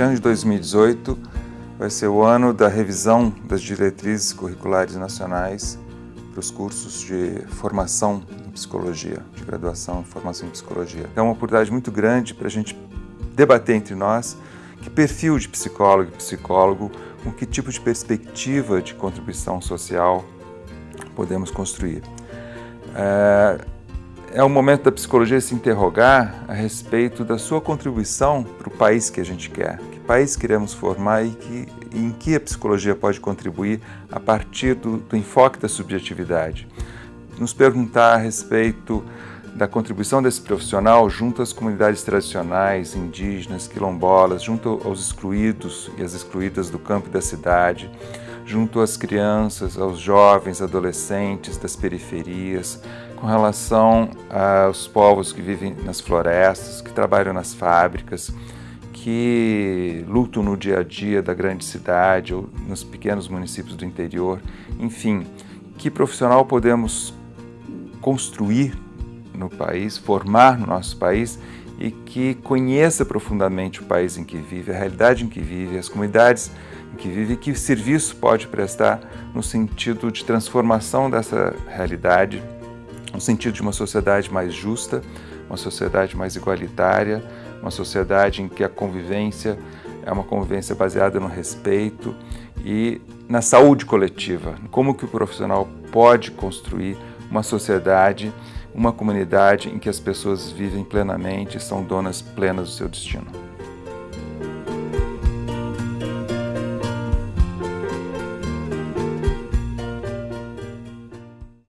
Este ano de 2018 vai ser o ano da revisão das diretrizes curriculares nacionais para os cursos de formação em psicologia, de graduação em formação em psicologia. É uma oportunidade muito grande para a gente debater entre nós que perfil de psicólogo e psicólogo, com que tipo de perspectiva de contribuição social podemos construir. É, é o momento da psicologia se interrogar a respeito da sua contribuição para o país que a gente quer. Que país queremos formar e que, em que a psicologia pode contribuir a partir do, do enfoque da subjetividade. Nos perguntar a respeito da contribuição desse profissional junto às comunidades tradicionais, indígenas, quilombolas, junto aos excluídos e às excluídas do campo e da cidade, junto às crianças, aos jovens, adolescentes das periferias, com relação aos povos que vivem nas florestas, que trabalham nas fábricas, que lutam no dia a dia da grande cidade ou nos pequenos municípios do interior. Enfim, que profissional podemos construir no país, formar no nosso país e que conheça profundamente o país em que vive, a realidade em que vive, as comunidades em que vive e que serviço pode prestar no sentido de transformação dessa realidade, no sentido de uma sociedade mais justa, uma sociedade mais igualitária, uma sociedade em que a convivência é uma convivência baseada no respeito e na saúde coletiva. Como que o profissional pode construir uma sociedade uma comunidade em que as pessoas vivem plenamente e são donas plenas do seu destino.